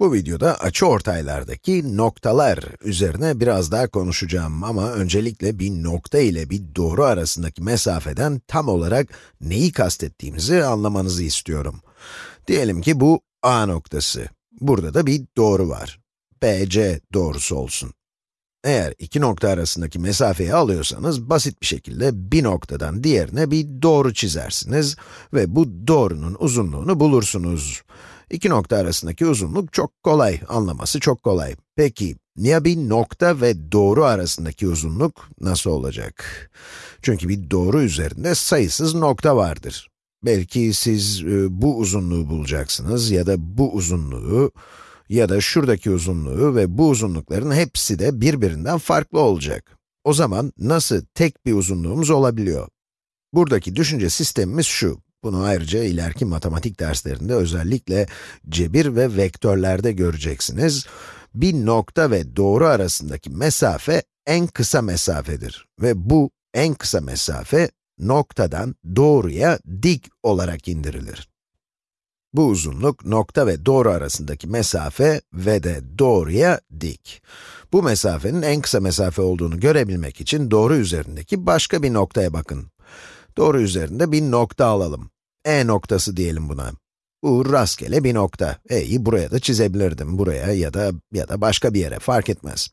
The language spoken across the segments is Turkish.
Bu videoda açıortaylardaki noktalar üzerine biraz daha konuşacağım ama öncelikle bir nokta ile bir doğru arasındaki mesafeden tam olarak neyi kastettiğimizi anlamanızı istiyorum. Diyelim ki bu A noktası. Burada da bir doğru var. BC doğrusu olsun. Eğer iki nokta arasındaki mesafeyi alıyorsanız, basit bir şekilde bir noktadan diğerine bir doğru çizersiniz ve bu doğrunun uzunluğunu bulursunuz. İki nokta arasındaki uzunluk çok kolay, anlaması çok kolay. Peki, ya bir nokta ve doğru arasındaki uzunluk nasıl olacak? Çünkü bir doğru üzerinde sayısız nokta vardır. Belki siz e, bu uzunluğu bulacaksınız ya da bu uzunluğu ya da şuradaki uzunluğu ve bu uzunlukların hepsi de birbirinden farklı olacak. O zaman nasıl tek bir uzunluğumuz olabiliyor? Buradaki düşünce sistemimiz şu. Bunu ayrıca ileriki matematik derslerinde özellikle cebir ve vektörlerde göreceksiniz. Bir nokta ve doğru arasındaki mesafe en kısa mesafedir ve bu en kısa mesafe noktadan doğruya dik olarak indirilir. Bu uzunluk nokta ve doğru arasındaki mesafe ve de doğruya dik. Bu mesafenin en kısa mesafe olduğunu görebilmek için doğru üzerindeki başka bir noktaya bakın. Doğru üzerinde bir nokta alalım. E noktası diyelim buna. Bu rastgele bir nokta. E'yi buraya da çizebilirdim, buraya ya da ya da başka bir yere, fark etmez.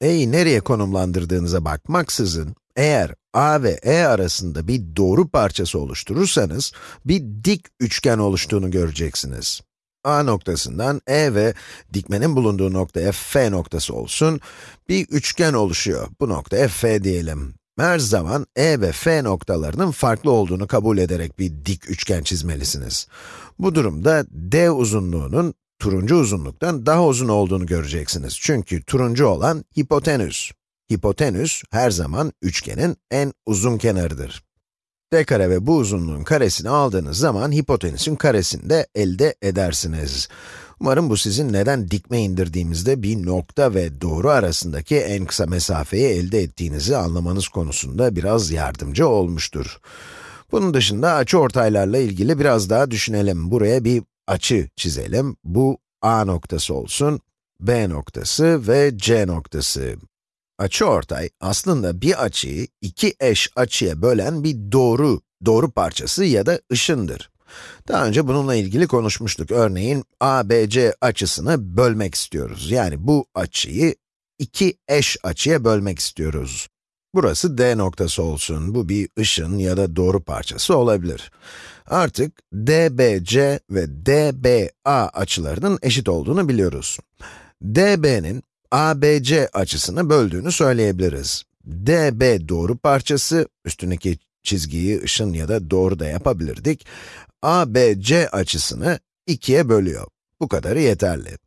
E'yi nereye konumlandırdığınıza bakmaksızın, eğer A ve E arasında bir doğru parçası oluşturursanız, bir dik üçgen oluştuğunu göreceksiniz. A noktasından E ve dikmenin bulunduğu noktaya F noktası olsun, bir üçgen oluşuyor. Bu noktaya F diyelim. Her zaman E ve F noktalarının farklı olduğunu kabul ederek bir dik üçgen çizmelisiniz. Bu durumda D uzunluğunun turuncu uzunluktan daha uzun olduğunu göreceksiniz. Çünkü turuncu olan hipotenüs. Hipotenüs her zaman üçgenin en uzun kenarıdır. D kare ve bu uzunluğun karesini aldığınız zaman hipotenüsün karesini de elde edersiniz. Umarım bu sizin neden dikme indirdiğimizde bir nokta ve doğru arasındaki en kısa mesafeyi elde ettiğinizi anlamanız konusunda biraz yardımcı olmuştur. Bunun dışında açıortaylarla ilgili biraz daha düşünelim. Buraya bir açı çizelim. Bu A noktası olsun, B noktası ve C noktası. Açıortay aslında bir açıyı iki eş açıya bölen bir doğru, doğru parçası ya da ışındır. Daha önce bununla ilgili konuşmuştuk. Örneğin, ABC açısını bölmek istiyoruz. Yani bu açıyı iki eş açıya bölmek istiyoruz. Burası D noktası olsun. Bu bir ışın ya da doğru parçası olabilir. Artık DBC ve DBA açılarının eşit olduğunu biliyoruz. DB'nin ABC açısını böldüğünü söyleyebiliriz. DB doğru parçası, üstündeki çizgiyi ışın ya da doğru da yapabilirdik. ABC açısını ikiye bölüyor. Bu kadarı yeterli.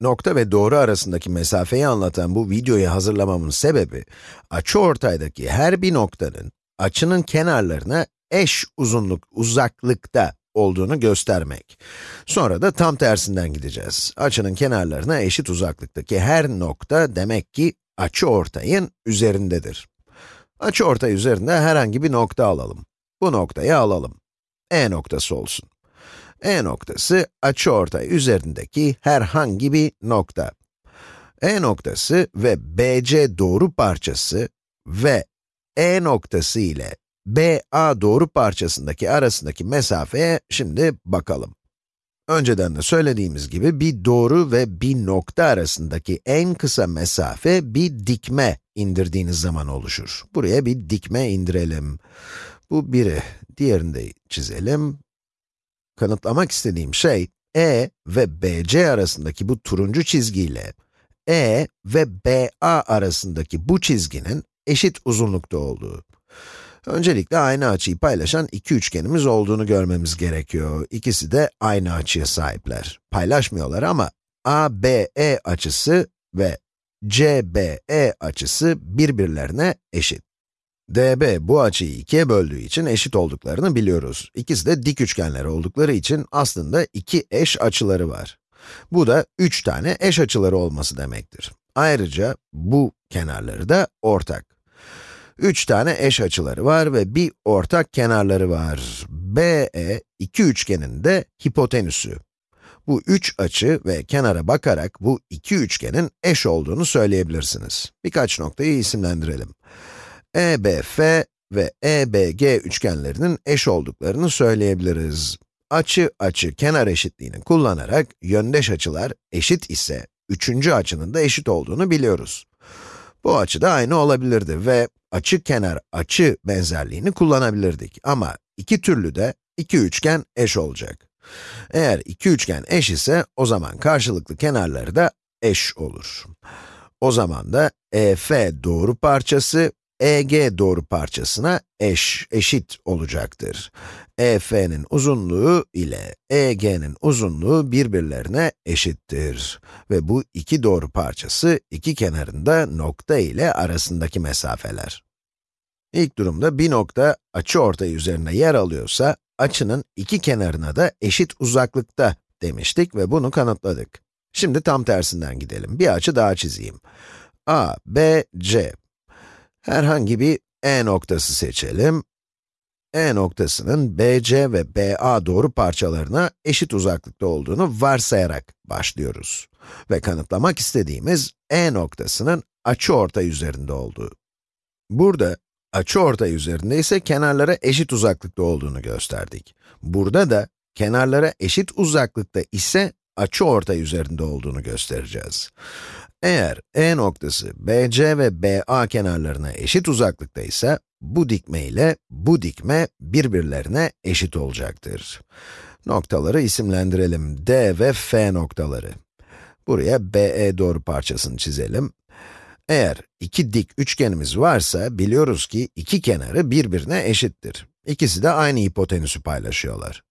Nokta ve doğru arasındaki mesafeyi anlatan bu videoyu hazırlamamın sebebi, açıortaydaki her bir noktanın, açının kenarlarına eş uzunluk, uzaklıkta olduğunu göstermek. Sonra da tam tersinden gideceğiz. Açının kenarlarına eşit uzaklıktaki her nokta demek ki açıortayın üzerindedir. Açıortay üzerinde herhangi bir nokta alalım. Bu noktayı alalım. E noktası olsun. E noktası açıortay üzerindeki herhangi bir nokta. E noktası ve BC doğru parçası ve E noktası ile BA doğru parçasındaki arasındaki mesafeye şimdi bakalım. Önceden de söylediğimiz gibi bir doğru ve bir nokta arasındaki en kısa mesafe bir dikme indirdiğiniz zaman oluşur. Buraya bir dikme indirelim. Bu biri, diğerini de çizelim. Kanıtlamak istediğim şey, E ve BC arasındaki bu turuncu çizgiyle E ve BA arasındaki bu çizginin eşit uzunlukta olduğu. Öncelikle aynı açıyı paylaşan iki üçgenimiz olduğunu görmemiz gerekiyor. İkisi de aynı açıya sahipler. Paylaşmıyorlar ama ABE açısı ve CBE açısı birbirlerine eşit. DB bu açıyı ikiye böldüğü için eşit olduklarını biliyoruz. İkisi de dik üçgenler oldukları için aslında iki eş açıları var. Bu da üç tane eş açıları olması demektir. Ayrıca bu kenarları da ortak. Üç tane eş açıları var ve bir ortak kenarları var. BE iki üçgenin de hipotenüsü. Bu üç açı ve kenara bakarak bu iki üçgenin eş olduğunu söyleyebilirsiniz. Birkaç noktayı isimlendirelim. EBF ve EBG üçgenlerinin eş olduklarını söyleyebiliriz. Açı açı kenar eşitliğini kullanarak yöndeş açılar eşit ise üçüncü açının da eşit olduğunu biliyoruz. Bu açı da aynı olabilirdi ve açı kenar açı benzerliğini kullanabilirdik ama iki türlü de iki üçgen eş olacak. Eğer iki üçgen eş ise o zaman karşılıklı kenarları da eş olur. O zaman da EF doğru parçası EG doğru parçasına eş, eşit olacaktır. EF'nin uzunluğu ile EG'nin uzunluğu birbirlerine eşittir. Ve bu iki doğru parçası iki kenarında nokta ile arasındaki mesafeler. İlk durumda bir nokta açı ortay üzerine yer alıyorsa, açının iki kenarına da eşit uzaklıkta demiştik ve bunu kanıtladık. Şimdi tam tersinden gidelim. Bir açı daha çizeyim. A, B, C. Herhangi bir E noktası seçelim. E noktasının BC ve BA doğru parçalarına eşit uzaklıkta olduğunu varsayarak başlıyoruz. Ve kanıtlamak istediğimiz E noktasının açıortay üzerinde olduğu. Burada açıortay üzerinde ise kenarlara eşit uzaklıkta olduğunu gösterdik. Burada da kenarlara eşit uzaklıkta ise açıortay üzerinde olduğunu göstereceğiz. Eğer E noktası BC ve BA kenarlarına eşit uzaklıkta ise, bu dikme ile bu dikme birbirlerine eşit olacaktır. Noktaları isimlendirelim. D ve F noktaları. Buraya BE doğru parçasını çizelim. Eğer iki dik üçgenimiz varsa, biliyoruz ki iki kenarı birbirine eşittir. İkisi de aynı hipotenüsü paylaşıyorlar.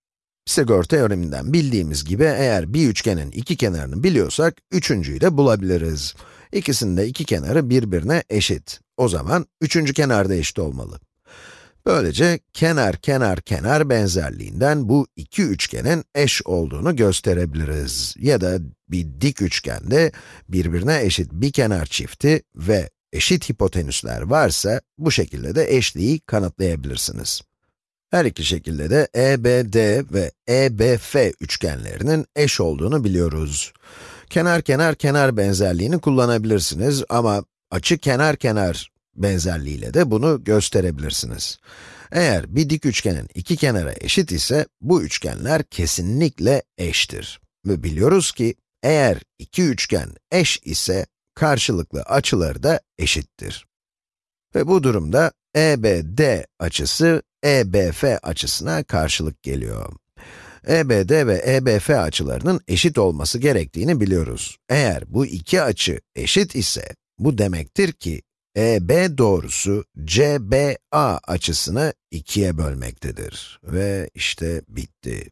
Pisagor teoreminden bildiğimiz gibi eğer bir üçgenin iki kenarını biliyorsak, üçüncüyü de bulabiliriz. İkisinin de iki kenarı birbirine eşit. O zaman üçüncü kenar da eşit olmalı. Böylece kenar kenar kenar benzerliğinden bu iki üçgenin eş olduğunu gösterebiliriz. Ya da bir dik üçgende birbirine eşit bir kenar çifti ve eşit hipotenüsler varsa bu şekilde de eşliği kanıtlayabilirsiniz. Her iki şekilde de EBD ve EBF üçgenlerinin eş olduğunu biliyoruz. Kenar kenar kenar benzerliğini kullanabilirsiniz ama açı kenar kenar benzerliğiyle de bunu gösterebilirsiniz. Eğer bir dik üçgenin iki kenara eşit ise, bu üçgenler kesinlikle eştir. Ve biliyoruz ki, eğer iki üçgen eş ise, karşılıklı açıları da eşittir. Ve bu durumda EBD açısı EBF açısına karşılık geliyor. EBD ve EBF açılarının eşit olması gerektiğini biliyoruz. Eğer bu iki açı eşit ise, bu demektir ki EB doğrusu CBA açısını ikiye bölmektedir. Ve işte bitti.